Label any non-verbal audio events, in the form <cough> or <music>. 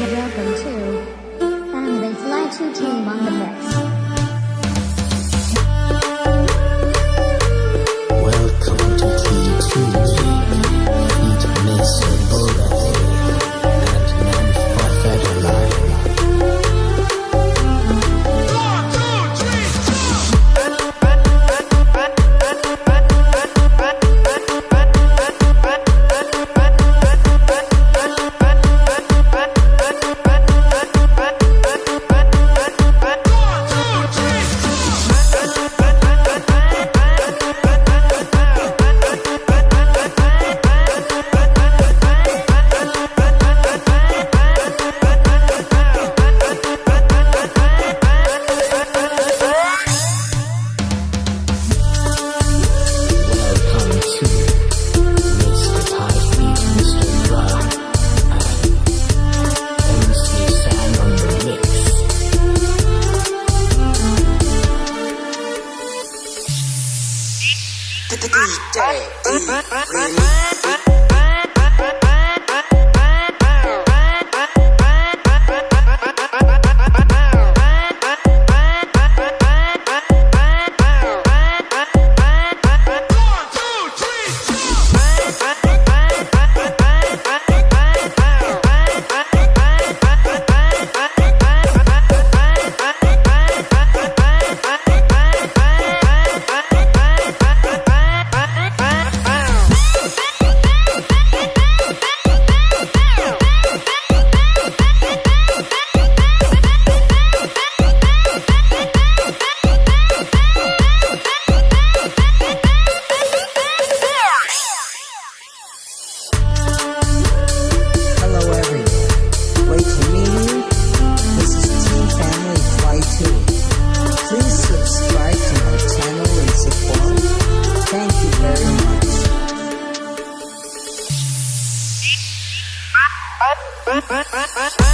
welcome to Family Fly 2 team on the pitch. DJ. Bye-bye. <laughs>